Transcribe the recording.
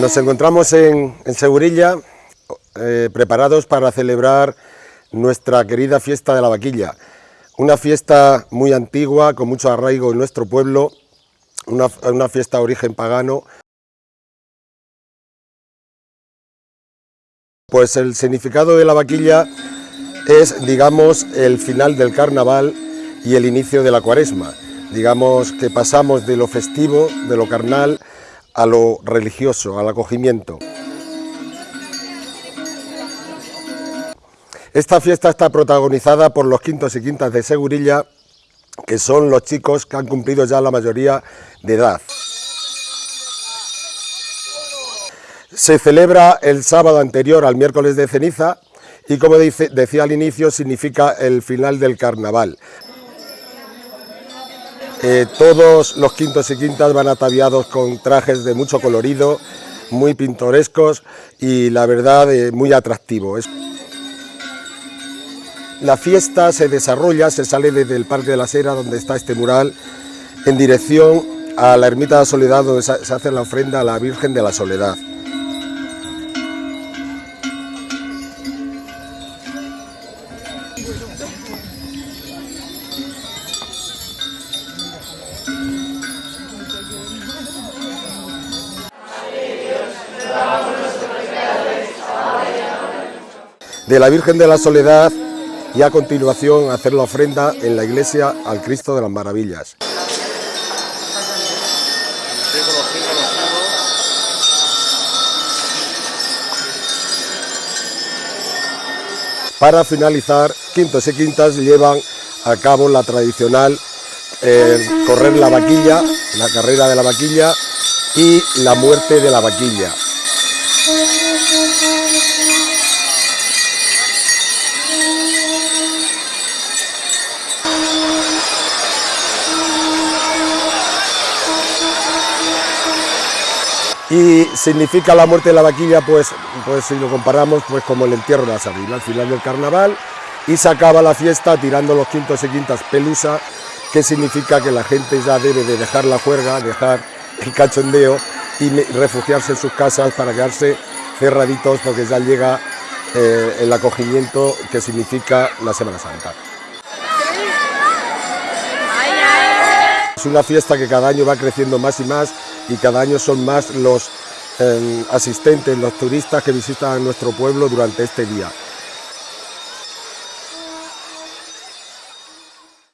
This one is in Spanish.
Nos encontramos en, Segurilla eh, preparados para celebrar nuestra querida fiesta de la vaquilla. Una fiesta muy antigua, con mucho arraigo en nuestro pueblo, una, una fiesta de origen pagano. Pues el significado de la vaquilla es, digamos, el final del carnaval y el inicio de la cuaresma. Digamos que pasamos de lo festivo, de lo carnal, a lo religioso, al acogimiento. Esta fiesta está protagonizada por los quintos y quintas de Segurilla, que son los chicos que han cumplido ya la mayoría de edad. Se celebra el sábado anterior al miércoles de ceniza y como decía al inicio significa el final del carnaval. Eh, todos los quintos y quintas van ataviados con trajes de mucho colorido, muy pintorescos y la verdad eh, muy atractivo. La fiesta se desarrolla, se sale desde el Parque de la Sera donde está este mural en dirección a la Ermita de la Soledad donde se hace la ofrenda a la Virgen de la Soledad. De la Virgen de la Soledad y a continuación hacer la ofrenda en la iglesia al Cristo de las Maravillas. Para finalizar, quintos y quintas llevan a cabo la tradicional correr la vaquilla, la carrera de la vaquilla y la muerte de la vaquilla. y significa la muerte de la vaquilla, pues, pues si lo comparamos, pues como el entierro de la sardina, al final del carnaval, y se acaba la fiesta tirando los quintos y quintas pelusa, que significa que la gente ya debe de dejar la juerga, dejar el cachondeo y refugiarse en sus casas para quedarse cerraditos porque ya llega eh, el acogimiento que significa la Semana Santa. Es una fiesta que cada año va creciendo más y más y cada año son más los eh, asistentes, los turistas que visitan nuestro pueblo durante este día.